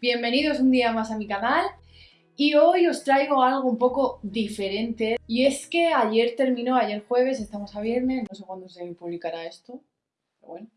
Bienvenidos un día más a mi canal y hoy os traigo algo un poco diferente y es que ayer terminó, ayer jueves, estamos a viernes, no sé cuándo se publicará esto, pero bueno.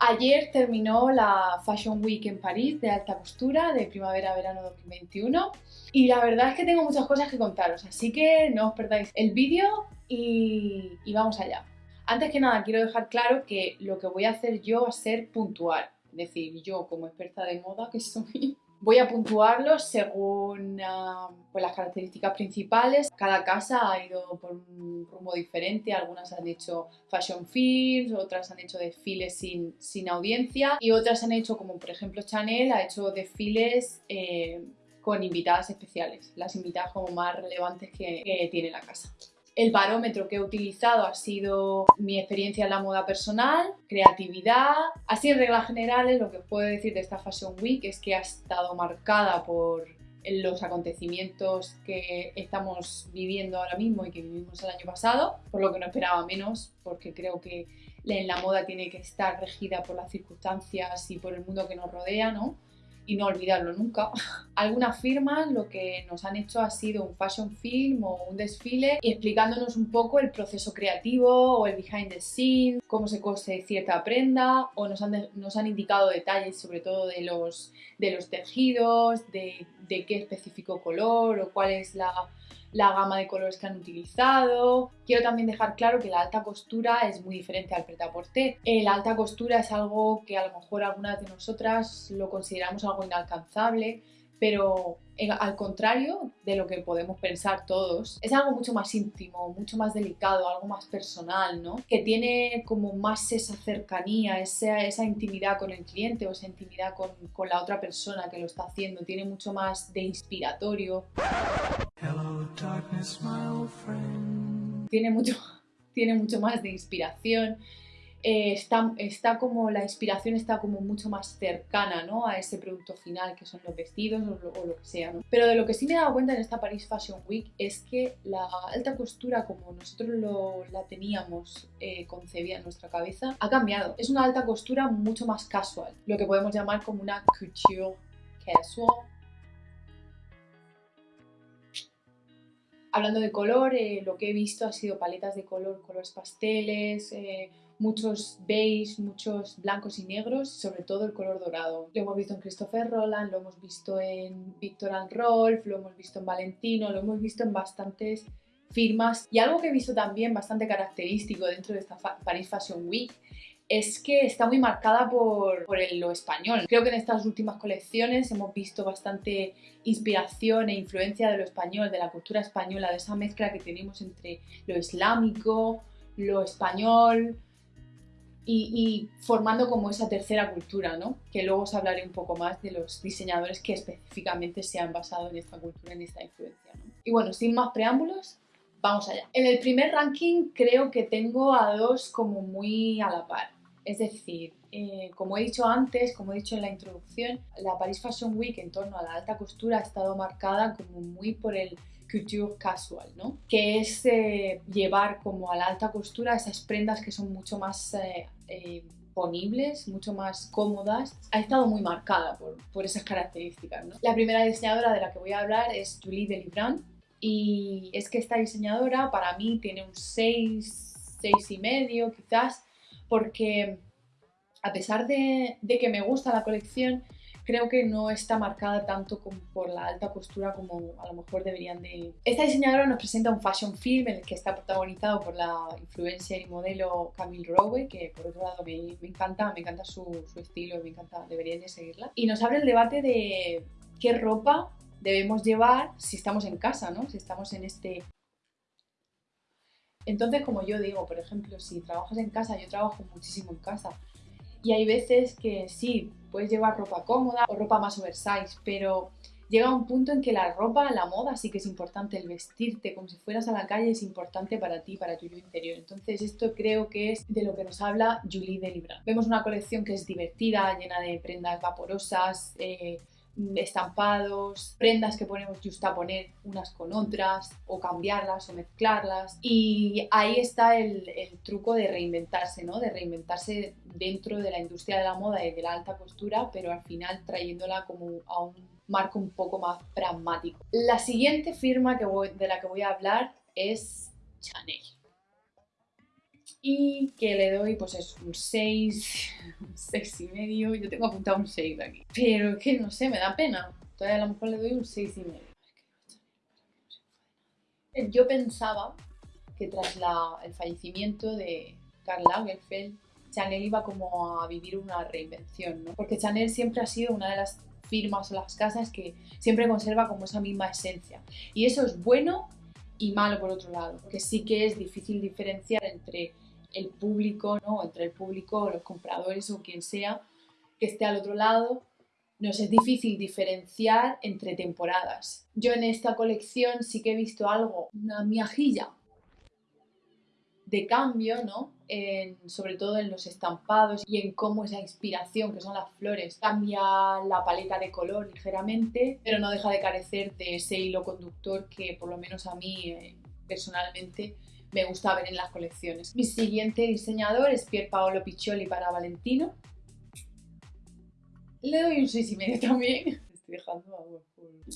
Ayer terminó la Fashion Week en París de alta costura de primavera-verano 2021 y la verdad es que tengo muchas cosas que contaros, así que no os perdáis el vídeo y, y vamos allá. Antes que nada quiero dejar claro que lo que voy a hacer yo va a ser puntual, decir, yo como experta de moda que soy, voy a puntuarlos según uh, pues las características principales. Cada casa ha ido por un rumbo diferente, algunas han hecho fashion films, otras han hecho desfiles sin, sin audiencia y otras han hecho, como por ejemplo Chanel, ha hecho desfiles eh, con invitadas especiales, las invitadas como más relevantes que tiene la casa. El barómetro que he utilizado ha sido mi experiencia en la moda personal, creatividad. Así en reglas generales lo que puedo decir de esta Fashion Week es que ha estado marcada por los acontecimientos que estamos viviendo ahora mismo y que vivimos el año pasado, por lo que no esperaba menos, porque creo que en la moda tiene que estar regida por las circunstancias y por el mundo que nos rodea, ¿no? Y no olvidarlo nunca. Algunas firmas lo que nos han hecho ha sido un fashion film o un desfile explicándonos un poco el proceso creativo o el behind the scenes, cómo se cose cierta prenda o nos han, nos han indicado detalles sobre todo de los, de los tejidos, de, de qué específico color o cuál es la la gama de colores que han utilizado. Quiero también dejar claro que la alta costura es muy diferente al pret-à-porter. Eh, la alta costura es algo que a lo mejor algunas de nosotras lo consideramos algo inalcanzable, pero al contrario de lo que podemos pensar todos, es algo mucho más íntimo, mucho más delicado, algo más personal, ¿no? Que tiene como más esa cercanía, esa, esa intimidad con el cliente o esa intimidad con, con, la otra persona que lo está haciendo, tiene mucho más de inspiratorio. Hello, darkness, my old friend. Tiene mucho, tiene mucho más de inspiración eh, está, está, como la inspiración está como mucho más cercana ¿no? a ese producto final que son los vestidos o lo, que sea. ¿no? Pero de lo que sí me he dado cuenta en esta Paris Fashion Week es que la alta costura como nosotros lo, la teníamos eh, concebida en nuestra cabeza ha cambiado. Es una alta costura mucho más casual, lo que podemos llamar como una couture casual. Hablando de color, lo que he visto ha sido paletas de color, colores pasteles, eh, muchos beige, muchos blancos y negros, sobre todo el color dorado. Lo hemos visto en Christopher Roland, lo hemos visto en Victor Rolf, lo hemos visto en Valentino, lo hemos visto en bastantes firmas. Y algo que he visto también bastante característico dentro de esta Paris Fashion Week es que está muy marcada por, el, lo español. Creo que en estas últimas colecciones hemos visto bastante inspiración e influencia de lo español, de la cultura española, de esa mezcla que tenemos entre lo islámico, lo español, y, formando como esa tercera cultura, ¿no? Que luego os hablaré un poco más de los diseñadores que específicamente se han basado en esta cultura, en esta influencia. Y bueno, sin más preámbulos, vamos allá. En el primer ranking creo que tengo a dos como muy a la par. Es decir, eh, como he dicho antes, como he dicho en la introducción, la Paris Fashion Week en torno a la alta costura ha estado marcada como muy por el couture casual, ¿no? Que es eh, llevar como a la alta costura esas prendas que son mucho más eh, ponibles, mucho más cómodas. Ha estado muy marcada por, por esas características. La primera diseñadora de la que voy a hablar es Julie Delibrand y es que esta diseñadora para mí tiene un 6, 6 y medio quizás, porque a pesar de, que me gusta la colección, creo que no está marcada tanto por la alta costura como a lo mejor deberían de... Esta diseñadora nos presenta un fashion film en el que está protagonizado por la influencer y modelo Camille Rowe, que por otro lado me, me encanta, me encanta su, su estilo, me encanta, deberían de seguirla. Y nos abre el debate de qué ropa debemos llevar si estamos en casa, ¿no? Si estamos en este entonces, como yo digo, por ejemplo, si trabajas en casa, yo trabajo muchísimo en casa, y hay veces que sí, puedes llevar ropa cómoda o ropa más oversize, pero llega un punto en que la ropa, la moda sí que es importante, el vestirte como si fueras a la calle es importante para ti, para tu interior. Entonces esto creo que es de lo que nos habla Julie Delibra. Vemos una colección que es divertida, llena de prendas vaporosas, eh, estampados, prendas que podemos justaponer unas con otras o cambiarlas o mezclarlas y ahí está el, el, truco de reinventarse, ¿no? De reinventarse dentro de la industria de la moda y de la alta costura, pero al final trayéndola como a un marco un poco más pragmático. La siguiente firma que de la que voy a hablar es Chanel y que le doy pues es un 6, un 6 y medio, yo tengo apuntado un 6 aquí, pero que no sé, me da pena, todavía a lo mejor le doy un 6 y medio. Yo pensaba que tras la, el fallecimiento de Karl Lagerfeld, Chanel iba como a vivir una reinvención, ¿no? Porque Chanel siempre ha sido una de las firmas o las casas que siempre conserva como esa misma esencia. Y eso es bueno y malo por otro lado, porque sí que es difícil diferenciar entre el público, ¿no? entre el público, los compradores o quien sea que esté al otro lado, nos es difícil diferenciar entre temporadas. Yo en esta colección sí que he visto algo, una miajilla de cambio, ¿no? sobre todo en los estampados y en cómo esa inspiración, que son las flores, cambia la paleta de color ligeramente, pero no deja de carecer de ese hilo conductor que por lo menos a mí eh, personalmente me gusta ver en las colecciones. Mi siguiente diseñador es Pier Paolo Piccioli para Valentino. Le doy un 6,5 también. Estoy dejando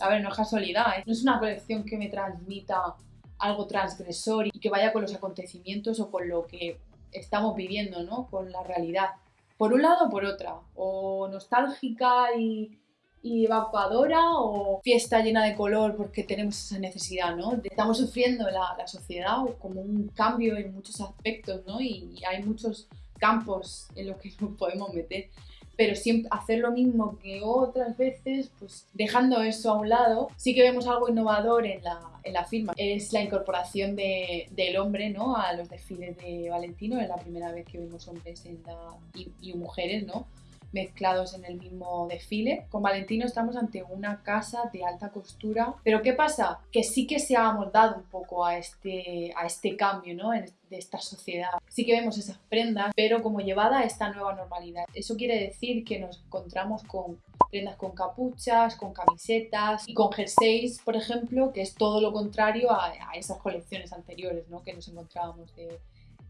a ver, no es casualidad, ¿eh? no es una colección que me transmita algo transgresor y que vaya con los acontecimientos o con lo que estamos viviendo, ¿no? Con la realidad. Por un lado o por otra. O nostálgica y y evacuadora o fiesta llena de color porque tenemos esa necesidad, ¿no? Estamos sufriendo la, la sociedad como un cambio en muchos aspectos, ¿no? Y hay muchos campos en los que nos podemos meter pero siempre hacer lo mismo que otras veces, pues dejando eso a un lado, sí que vemos algo innovador en la, en la firma. Es la incorporación de, del hombre ¿no? a los desfiles de Valentino, es la primera vez que vemos hombres en la, y, y mujeres, ¿no? Mezclados en el mismo desfile. Con Valentino estamos ante una casa de alta costura, pero ¿qué pasa? Que sí que se ha amoldado un poco a este, a este cambio ¿no? de esta sociedad. Sí que vemos esas prendas, pero como llevada a esta nueva normalidad. Eso quiere decir que nos encontramos con prendas con capuchas, con camisetas y con jerseys, por ejemplo, que es todo lo contrario a, esas colecciones anteriores ¿no? que nos encontrábamos de,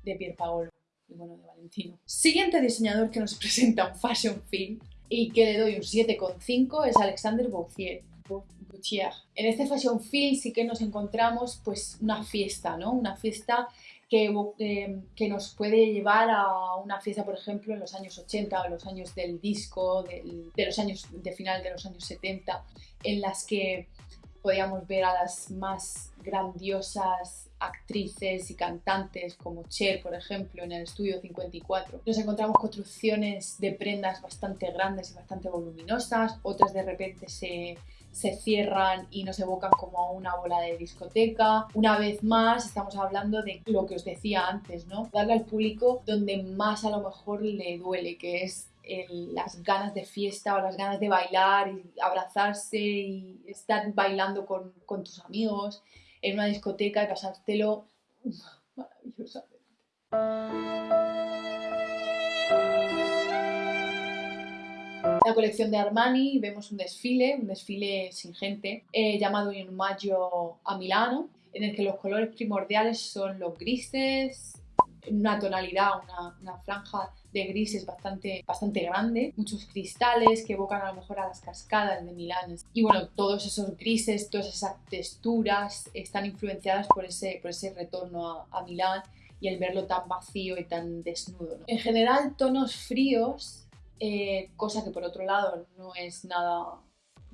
de Pier Paolo y bueno, de Valentino. Siguiente diseñador que nos presenta un fashion film y que le doy un 7,5 es Alexander Boutier. En este fashion film sí que nos encontramos pues una fiesta, ¿no? Una fiesta que, eh, que, nos puede llevar a una fiesta, por ejemplo, en los años 80 o los años del disco, de los años de final de los años 70, en las que podíamos ver a las más grandiosas actrices y cantantes como Cher, por ejemplo, en el estudio 54. Nos encontramos construcciones de prendas bastante grandes y bastante voluminosas, otras de repente se, se cierran y nos evocan como una bola de discoteca. Una vez más, estamos hablando de lo que os decía antes, ¿no? Darle al público donde más a lo mejor le duele, que es las ganas de fiesta o las ganas de bailar y abrazarse y estar bailando con, con tus amigos en una discoteca y pasártelo maravillosamente. La colección de Armani vemos un desfile, un desfile sin gente, eh, llamado In Maggio a Milano, en el que los colores primordiales son los grises, una tonalidad, una, una franja de grises bastante, bastante grande, muchos cristales que evocan a lo mejor a las cascadas de Milán. Y bueno, todos esos grises, todas esas texturas están influenciadas por ese, por ese retorno a, Milán y el verlo tan vacío y tan desnudo. En general, tonos fríos, eh, cosa que por otro lado no es nada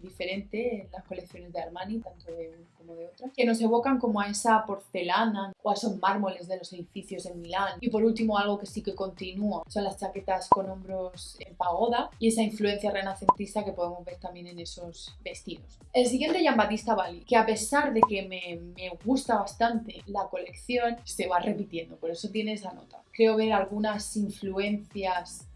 diferente en las colecciones de Armani, tanto de una como de otra, que nos evocan como a esa porcelana o a esos mármoles de los edificios en Milán. Y por último, algo que sí que continúa son las chaquetas con hombros en pagoda y esa influencia renacentista que podemos ver también en esos vestidos. El siguiente, Jean Battista Bali, que a pesar de que me, me gusta bastante la colección, se va repitiendo, por eso tiene esa nota. Creo ver algunas influencias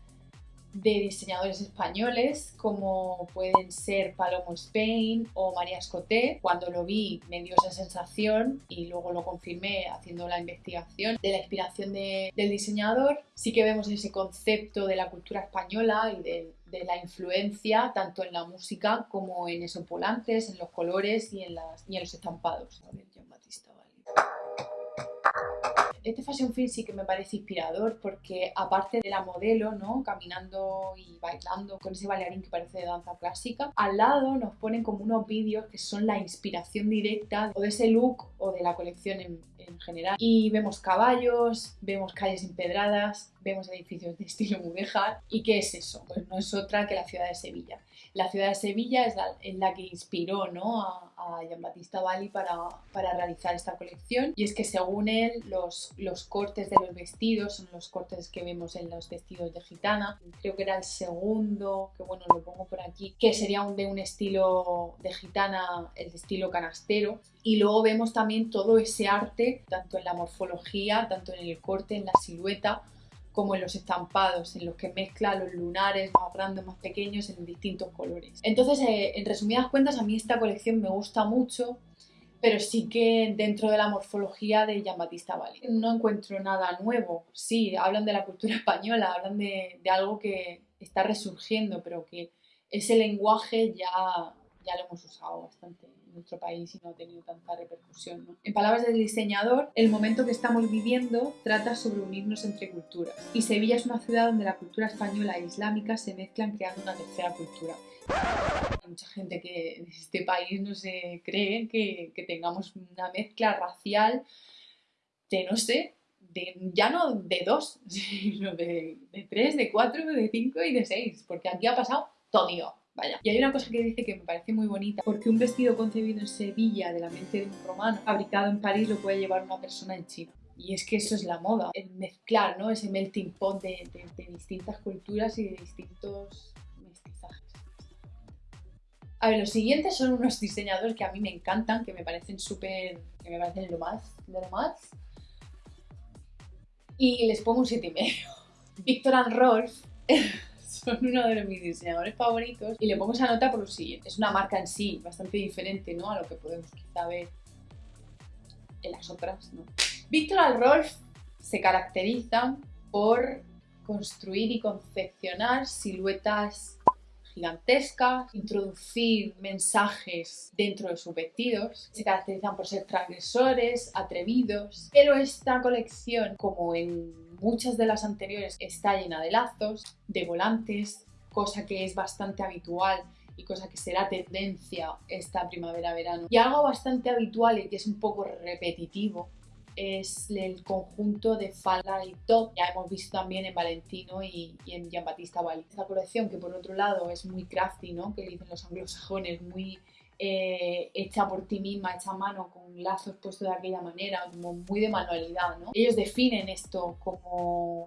de diseñadores españoles como pueden ser Palomo Spain o María Escoté. Cuando lo vi me dio esa sensación y luego lo confirmé haciendo la investigación de la inspiración del diseñador. Sí que vemos ese concepto de la cultura española y de la influencia tanto en la música como en esos volantes, en los colores y en, los estampados. A ver, Jean-Baptiste este fashion film sí que me parece inspirador porque aparte de la modelo, ¿no? Caminando y bailando con ese bailarín que parece de danza clásica, al lado nos ponen como unos vídeos que son la inspiración directa o de ese look o de la colección en, en general. Y vemos caballos, vemos calles empedradas, vemos edificios de estilo mudéjar. ¿Y qué es eso? Pues no es otra que la ciudad de Sevilla. La ciudad de Sevilla es la, en la que inspiró ¿no? a, a Giambattista Valli para, para, realizar esta colección. Y es que según él, los, los cortes de los vestidos son los cortes que vemos en los vestidos de gitana. Creo que era el segundo, que bueno, lo pongo por aquí, que sería un, de un estilo de gitana, el estilo canastero. Y luego vemos también todo ese arte, tanto en la morfología, tanto en el corte, en la silueta, como en los estampados, en los que mezcla los lunares más grandes, más pequeños, en distintos colores. Entonces, eh, en resumidas cuentas, a mí esta colección me gusta mucho, pero sí que dentro de la morfología de Jean-Baptiste Valli. No encuentro nada nuevo. Sí, hablan de la cultura española, hablan de, de algo que está resurgiendo, pero que ese lenguaje ya, ya lo hemos usado bastante nuestro país y no ha tenido tanta repercusión. ¿no? En palabras del diseñador, el momento que estamos viviendo trata sobre unirnos entre culturas. Y Sevilla es una ciudad donde la cultura española e islámica se mezclan creando una tercera cultura. Hay mucha gente que en este país no se cree que, que tengamos una mezcla racial de, no sé, de, ya no de dos, sino de, de tres, de cuatro, de cinco y de seis, porque aquí ha pasado todo. Vaya. Y hay una cosa que dice que me parece muy bonita, porque un vestido concebido en Sevilla de la mente de un romano, fabricado en París, lo puede llevar una persona en China. Y es que eso es la moda, el mezclar, ¿no? Ese melting pot de, de, distintas culturas y de distintos mestizajes. A ver, los siguientes son unos diseñadores que a mí me encantan, que me parecen súper... que me parecen lo más, lo más. Y les pongo un 7,5. Victor and Rolf son uno de mis diseñadores favoritos y le pongo esa nota por lo siguiente. Es una marca en sí bastante diferente ¿no? a lo que podemos quizá ver en las otras. ¿no? Victor and Rolf se caracterizan por construir y confeccionar siluetas gigantescas, introducir mensajes dentro de sus vestidos, se caracterizan por ser transgresores, atrevidos, pero esta colección, como en muchas de las anteriores, está llena de lazos, de volantes, cosa que es bastante habitual y cosa que será tendencia esta primavera-verano. Y algo bastante habitual y que es un poco repetitivo es el conjunto de falda y top. Ya hemos visto también en Valentino y, y en Giambattista Valli. Esta colección que por otro lado es muy crafty, ¿no? que dicen los anglosajones, muy eh, hecha por ti misma, hecha a mano, con lazos puestos de aquella manera, como muy de manualidad. ¿no? Ellos definen esto como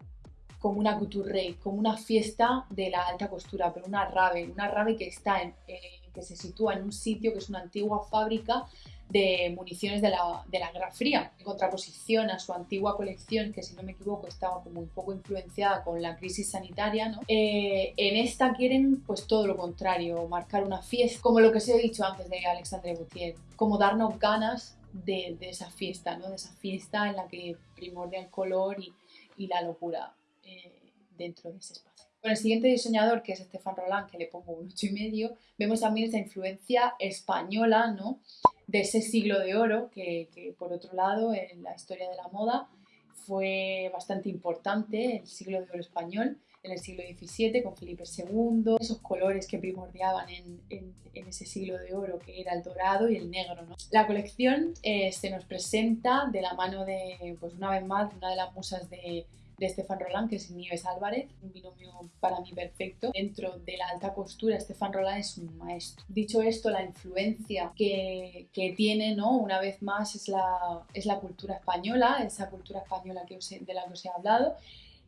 como una couture, como una fiesta de la alta costura, pero una rave, una rave que está en, eh, que se sitúa en un sitio que es una antigua fábrica de municiones de la, de la Guerra Fría, en contraposición a su antigua colección, que si no me equivoco estaba como un poco influenciada con la crisis sanitaria, ¿no? Eh, en esta quieren pues todo lo contrario, marcar una fiesta, como lo que os he dicho antes de Alexandre Boutier, como darnos ganas de, de, esa fiesta, ¿no? de esa fiesta en la que primordia el color y, y la locura eh, dentro de ese espacio. Con el siguiente diseñador, que es Estefan Roland, que le pongo un 8,5, vemos también esa influencia española, ¿no? de ese siglo de oro que, por otro lado en la historia de la moda fue bastante importante, el siglo de oro español, en el siglo XVII con Felipe II, esos colores que primordiaban en, ese siglo de oro que era el dorado y el negro. La colección eh, se nos presenta de la mano de, pues una vez más, una de las musas de de Estefan Roland, que es Nieves Álvarez, un binomio para mí perfecto. Dentro de la alta costura, Estefan Roland es un maestro. Dicho esto, la influencia que, que tiene, ¿no? una vez más, es la, es la cultura española, esa cultura española de la que os he hablado,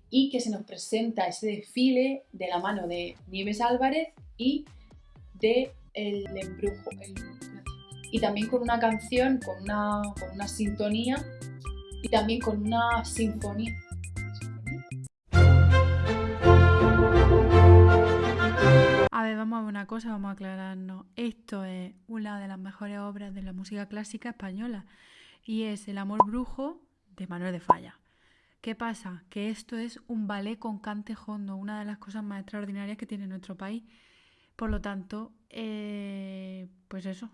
y que se nos presenta ese desfile de la mano de Nieves Álvarez y de El Embrujo. Y también con una canción, con una, con una sintonía y también con una sinfonía una cosa, vamos a aclararnos. Esto es una de las mejores obras de la música clásica española y es El amor brujo de Manuel de Falla. ¿Qué pasa? Que esto es un ballet con cante hondo, una de las cosas más extraordinarias que tiene nuestro país. Por lo tanto, eh, pues eso,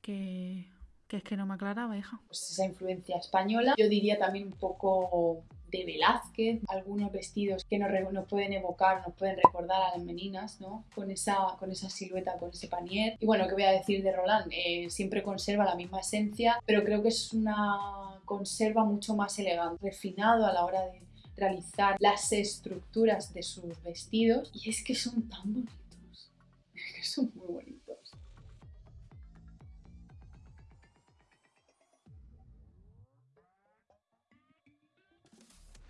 que, que es que no me aclaraba, hija. Pues esa influencia española, yo diría también un poco de Velázquez, algunos vestidos que nos, pueden evocar, nos pueden recordar a las meninas, ¿no? Con esa, con esa silueta, con ese panier. Y bueno, ¿qué voy a decir de Roland? Eh, siempre conserva la misma esencia, pero creo que es una conserva mucho más elegante, refinado a la hora de realizar las estructuras de sus vestidos. Y es que son tan bonitos, es que son muy bonitos.